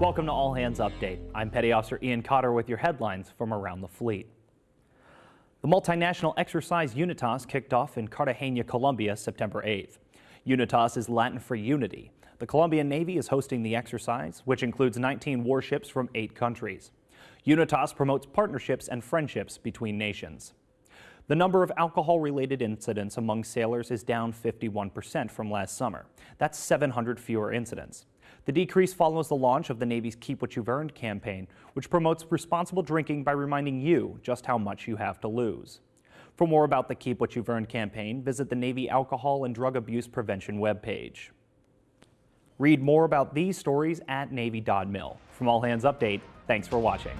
Welcome to All Hands Update. I'm Petty Officer Ian Cotter with your headlines from around the fleet. The multinational exercise UNITAS kicked off in Cartagena, Colombia, September 8th. UNITAS is Latin for unity. The Colombian Navy is hosting the exercise, which includes 19 warships from eight countries. UNITAS promotes partnerships and friendships between nations. The number of alcohol-related incidents among sailors is down 51% from last summer. That's 700 fewer incidents. The decrease follows the launch of the Navy's Keep What You've Earned campaign, which promotes responsible drinking by reminding you just how much you have to lose. For more about the Keep What You've Earned campaign, visit the Navy Alcohol and Drug Abuse Prevention webpage. Read more about these stories at Navy.mil. From All Hands Update, thanks for watching.